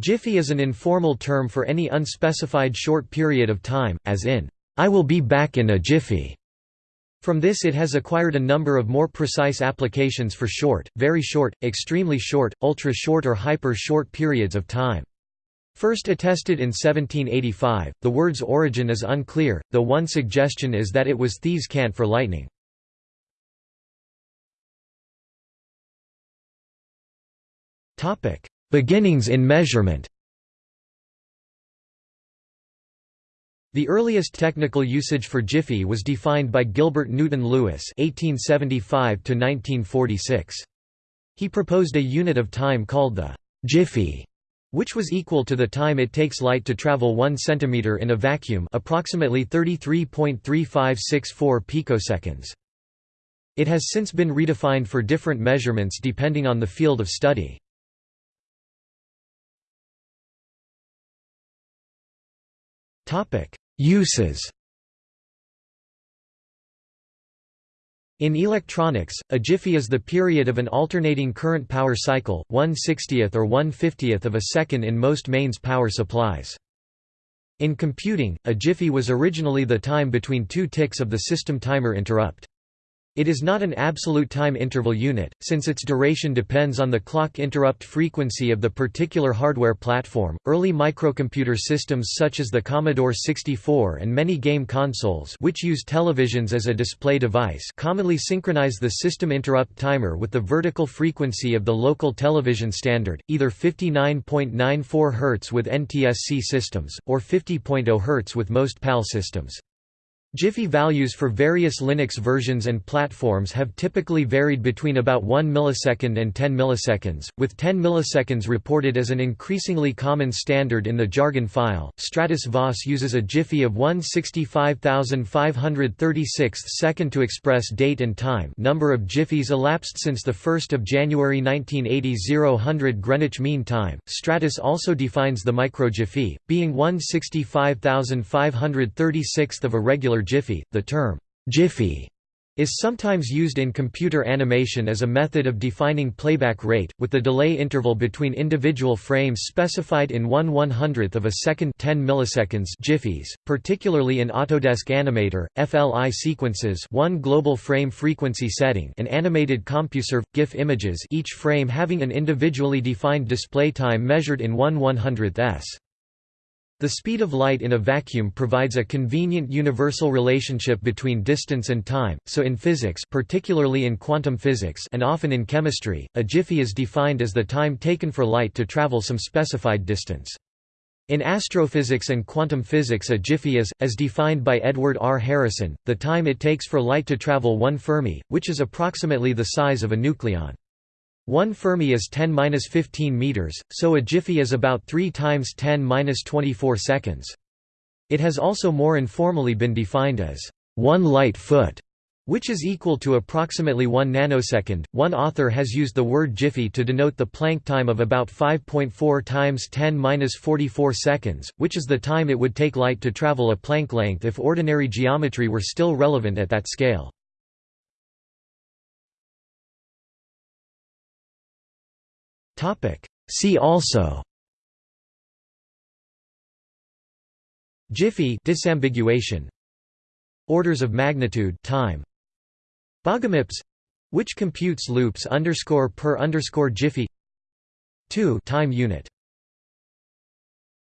Jiffy is an informal term for any unspecified short period of time, as in, "'I will be back in a jiffy'". From this it has acquired a number of more precise applications for short, very short, extremely short, ultra-short or hyper-short periods of time. First attested in 1785, the word's origin is unclear, though one suggestion is that it was thieves' cant for lightning. Beginnings in measurement The earliest technical usage for jiffy was defined by Gilbert Newton Lewis (1875–1946). He proposed a unit of time called the jiffy, which was equal to the time it takes light to travel 1 cm in a vacuum, approximately 33.3564 picoseconds. It has since been redefined for different measurements depending on the field of study. Uses In electronics, a jiffy is the period of an alternating current power cycle, 1 60th or 1 50th of a second in most mains power supplies. In computing, a jiffy was originally the time between two ticks of the system timer interrupt. It is not an absolute time interval unit, since its duration depends on the clock interrupt frequency of the particular hardware platform. Early microcomputer systems such as the Commodore 64 and many game consoles, which use televisions as a display device, commonly synchronize the system interrupt timer with the vertical frequency of the local television standard, either 59.94 Hz with NTSC systems or 50.0 Hz with most PAL systems. Jiffy values for various Linux versions and platforms have typically varied between about 1 millisecond and 10 milliseconds, with 10 milliseconds reported as an increasingly common standard in the jargon file. Stratus VOS uses a jiffy of 165,536th second to express date and time. Number of jiffies elapsed since the 1st of January 1980 0100 Greenwich Mean Time. Stratus also defines the microjiffy, being 165,536th of a regular jiffy. The term jiffy is sometimes used in computer animation as a method of defining playback rate, with the delay interval between individual frames specified in 1 100th of a second 10 milliseconds jiffies, particularly in Autodesk Animator, FLI sequences 1 global frame frequency setting and animated CompuServe, GIF images each frame having an individually defined display time measured in 1 100th s. The speed of light in a vacuum provides a convenient universal relationship between distance and time, so in physics particularly in quantum physics and often in chemistry, a jiffy is defined as the time taken for light to travel some specified distance. In astrophysics and quantum physics a jiffy is, as defined by Edward R. Harrison, the time it takes for light to travel 1 Fermi, which is approximately the size of a nucleon. 1 Fermi is 10-15 meters, so a jiffy is about 3 times 10-24 seconds. It has also more informally been defined as 1 light foot, which is equal to approximately 1 nanosecond. One author has used the word jiffy to denote the Planck time of about 5.4 times 10-44 seconds, which is the time it would take light to travel a Planck length if ordinary geometry were still relevant at that scale. See also. Jiffy disambiguation. Orders of magnitude time. BogoMIPS. Which computes loops underscore per underscore jiffy. 2 time unit